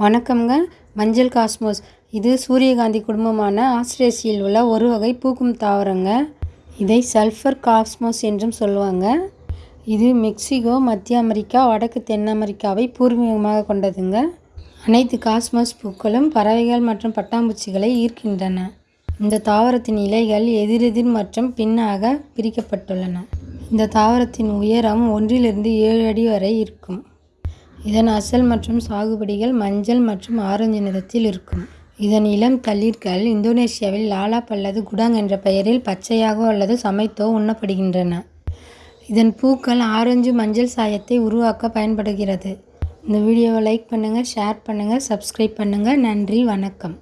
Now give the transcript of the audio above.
வணக்கம்ங்க. மஞ்சள் காஸ்மோஸ். இது சூரியகாந்தி குடும்பமான ஆஸ்திரேசியில் உள்ள ஒரு வகை பூக்கும் தாவரங்க. இதை சல்ஃபர் காஸ்மோஸ் என்றும் சொல்லுவாங்க. இது மெக்சிகோ மத்திய அமெரிக்கா வடக்கு தென் அமெரிக்காவை பூர்வீகமாக கொண்டதுங்க. அனைத்து காஸ்மோஸ் பூக்களும் பறவைகள் மற்றும் பட்டாம்பூச்சிகளை ஈர்க்கின்றன. இந்த தாவரத்தின் இலைகள் எதிரெதிர் மற்றும் பின்னாக பிரிக்கப்பட்டுள்ளன. இந்த தாவரத்தின் உயரம் ஒன்றிலிருந்து ஏழு அடி வரை இருக்கும். இதன் அசல் மற்றும் சாகுபடிகள் மஞ்சள் மற்றும் ஆரஞ்சு நிறத்தில் இருக்கும். இதன் இளம் தளிர்கள் இந்தோனேசியாவில் லாலாப் அல்லது குடாங் என்ற பெயரில் பச்சையாகவோ அல்லது சமைத்தோ உண்ணப்படுகின்றன. இதன் பூக்கள் ஆரஞ்சு மஞ்சள் சாயத்தை உருவாக்க பயன்படுகிறது. இந்த வீடியோவை லைக் பண்ணுங்கள் ஷேர் பண்ணுங்கள் சப்ஸ்கிரைப் பண்ணுங்கள் நன்றி வணக்கம்.